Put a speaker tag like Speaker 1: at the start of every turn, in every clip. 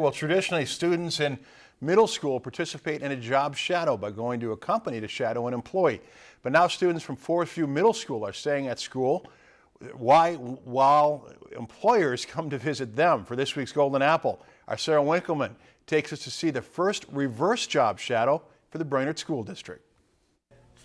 Speaker 1: Well, traditionally, students in middle school participate in a job shadow by going to a company to shadow an employee. But now students from Forest View Middle School are staying at school why, while employers come to visit them. For this week's Golden Apple, our Sarah Winkleman takes us to see the first reverse job shadow for the Brainerd School District.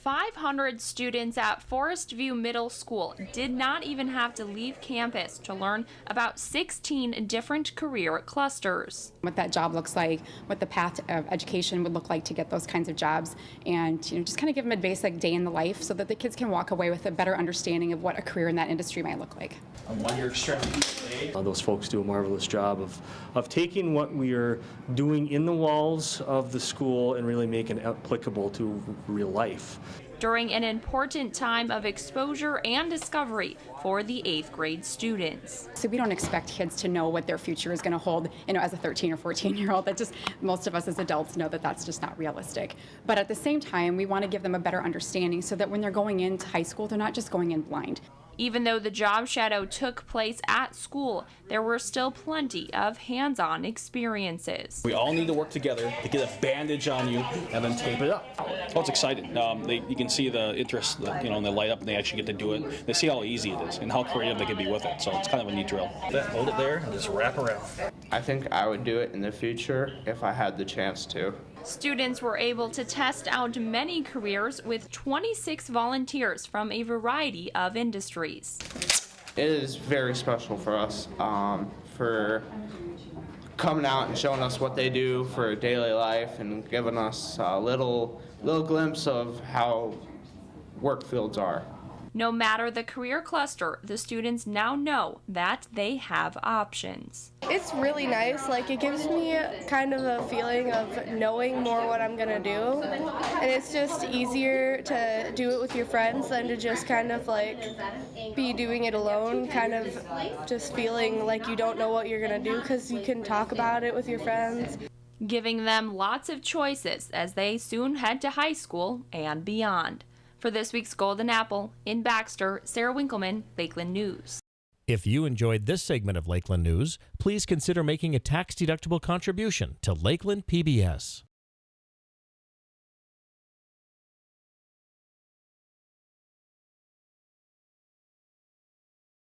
Speaker 2: 500 students at Forest View Middle School did not even have to leave campus to learn about 16 different career clusters.
Speaker 3: What that job looks like, what the path of education would look like to get those kinds of jobs, and you know, just kind of give them a basic day in the life so that the kids can walk away with a better understanding of what a career in that industry might look like.
Speaker 4: On one year extremity.
Speaker 5: Uh, Those folks do a marvelous job of, of taking what we are doing in the walls of the school and really making it applicable to real life.
Speaker 2: During an important time of exposure and discovery for the eighth grade students.
Speaker 3: So we don't expect kids to know what their future is going to hold, you know, as a 13 or 14 year old. That just most of us as adults know that that's just not realistic. But at the same time, we want to give them a better understanding so that when they're going into high school, they're not just going in blind.
Speaker 2: Even though the job shadow took place at school, there were still plenty of hands-on experiences.
Speaker 4: We all need to work together to get a bandage on you and then tape it up. Oh, it's exciting. Um, they, you can see the interest, the, you know, and they light up and they actually get to do it. They see how easy it is and how creative they can be with it. So it's kind of a neat drill. Hold it there and just wrap around.
Speaker 6: I think I would do it in the future if I had the chance to.
Speaker 2: Students were able to test out many careers with 26 volunteers from a variety of industries.
Speaker 6: It is very special for us um, for coming out and showing us what they do for daily life and giving us a little little glimpse of how work fields are.
Speaker 2: No matter the career cluster, the students now know that they have options.
Speaker 7: It's really nice. Like it gives me kind of a feeling of knowing more what I'm gonna do, and it's just easier to do it with your friends than to just kind of like be doing it alone. Kind of just feeling like you don't know what you're gonna do because you can talk about it with your friends.
Speaker 2: Giving them lots of choices as they soon head to high school and beyond. For this week's Golden Apple, in Baxter, Sarah Winkleman, Lakeland News.
Speaker 8: If you enjoyed this segment of Lakeland News, please consider making a tax-deductible contribution to Lakeland PBS.